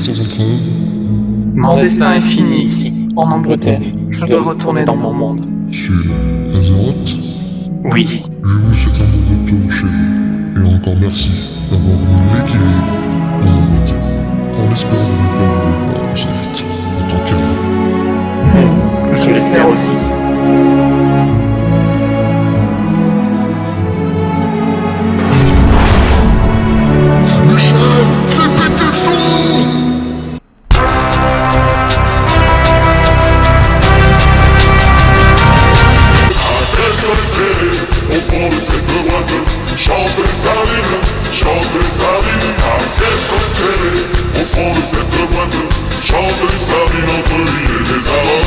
sans entrave. Mon destin est fini ici, en Angleterre. Je dois retourner dans mon monde. Sur Azeroth, Oui, je vous souhaite un bon retour chez vous. Et encore merci d'avoir mis l'équilibre en Angleterre. En espérant ne pas vous revoir assez vite en tant je l'espère aussi. Scellés, au fond de cette boîte Chante les sardines, chante les sardines À tête sur les scellés, au fond de cette boîte Chante les sardines entre l'huile et les scellés,